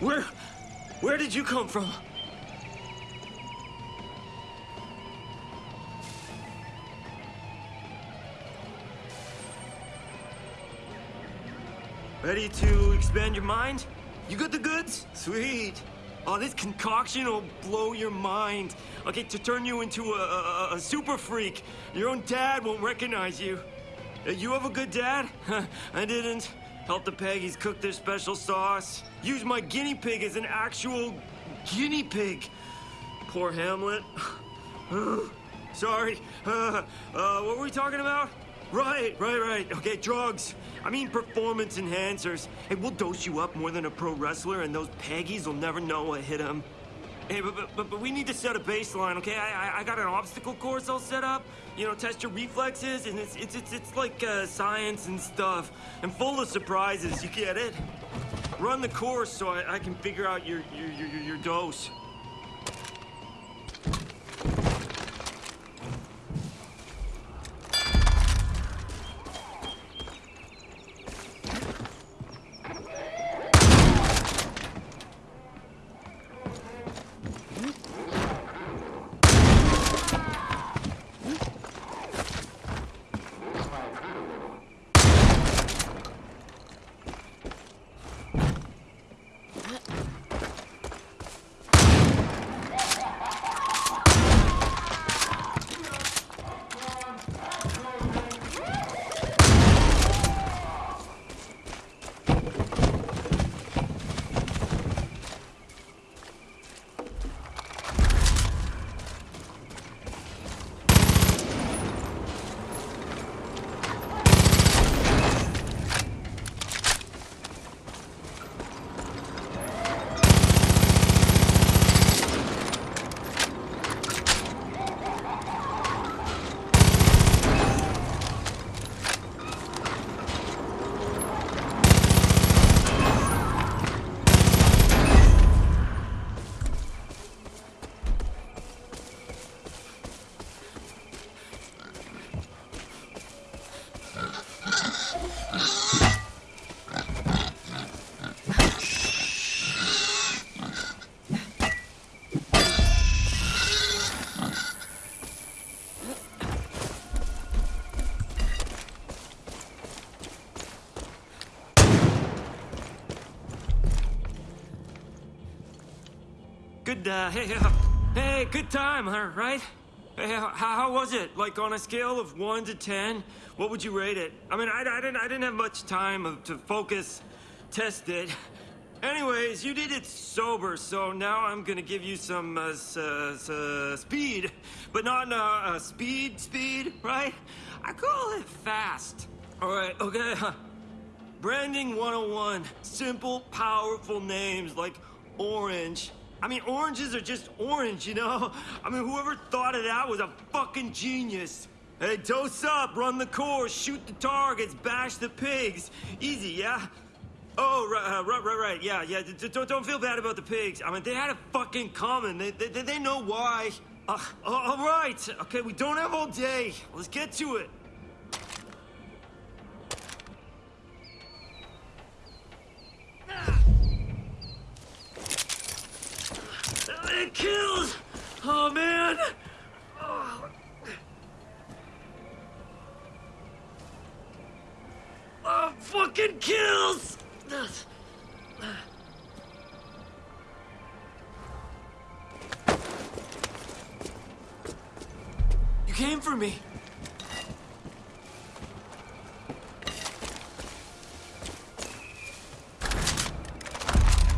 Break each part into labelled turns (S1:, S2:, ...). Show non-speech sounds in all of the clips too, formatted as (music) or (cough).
S1: Where... Where did you come from? Ready to expand your mind? You got the goods? Sweet. Oh, this concoction will blow your mind. Okay, to turn you into a, a, a super freak. Your own dad won't recognize you. Uh, You have a good dad? (laughs) I didn't. Help the Peggies cook their special sauce. Use my guinea pig as an actual guinea pig. Poor Hamlet. (sighs) Sorry. (sighs) Uh, what were we talking about? Right, right, right. Okay, drugs. I mean performance enhancers. Hey, we'll dose you up more than a pro wrestler, and those Peggies will never know what hit them. Hey, but, but, but, we need to set a baseline, okay? I, I, I got an obstacle course all set up. You know, test your reflexes, and it's it's it's, it's like uh, science and stuff, and full of surprises. You get it? Run the course so I, I can figure out your, your your your dose. Uh, hey, uh, hey, good time, huh, right? Hey, how, how was it? Like, on a scale of 1 to 10, what would you rate it? I mean, I, I, didn't, I didn't have much time to focus, test it. Anyways, you did it sober, so now I'm gonna give you some, uh, uh, uh, speed. But not, uh, uh, speed, speed, right? I call it fast. Alright, okay, Branding 101. Simple, powerful names like Orange. I mean, oranges are just orange, you know? I mean, whoever thought of that was a fucking genius. Hey, dose up, run the course, shoot the targets, bash the pigs. Easy, yeah? Oh, right, uh, right, right, right. Yeah, yeah. Don't, don't feel bad about the pigs. I mean, they had a fucking common. They, they, they know why. Uh, all right. Okay, we don't have all day. Let's get to it. Kills! Oh, man! Oh. Oh, fucking kills! You came for me.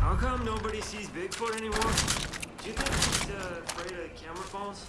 S1: How come nobody sees Bigfoot anymore? Do you think he's uh, afraid of camera phones?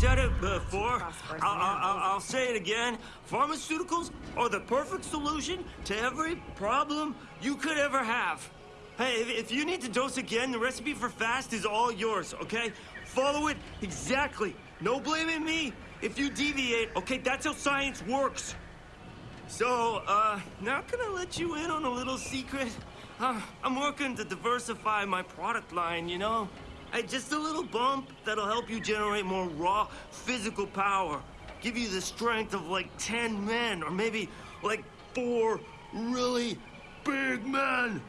S1: Said it before. I'll, I'll, I'll, say it again. Pharmaceuticals are the perfect solution to every problem you could ever have. Hey, if, if you need to dose again, the recipe for fast is all yours, okay? Follow it exactly. No blaming me if you deviate, okay? That's how science works. So, uh, not gonna let you in on a little secret. Uh, I'm working to diversify my product line, you know? Hey, just a little bump that'll help you generate more raw physical power. Give you the strength of like 10 men, or maybe like four really big men.